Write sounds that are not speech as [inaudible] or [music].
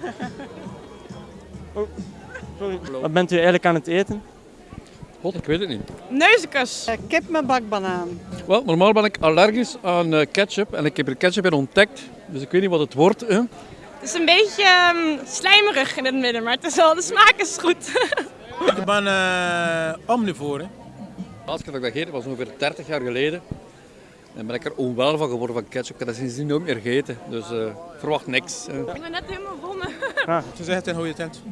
[laughs] Wat bent u eigenlijk aan het eten? God, ik weet het niet. Neuzekus. Kip met bakbanaan. Wel, normaal ben ik allergisch aan eh, ketchup en ik heb er ketchup in ontdekt. Dus ik weet niet wat het wordt. Hè. Het is een beetje ehm, slijmerig in het midden, maar het is wel, de smaak is goed. Ik ben uh, omnivoor. Hè. De laatste keer dat ik dat gegeten was ongeveer 30 jaar geleden. En ben ik er onwel van geworden van ketchup. Ik heb dat sindsdien nooit meer gegeten. Dus eh, verwacht niks. Ik ben net helemaal wonnen. Ze zeggen het in goede tent.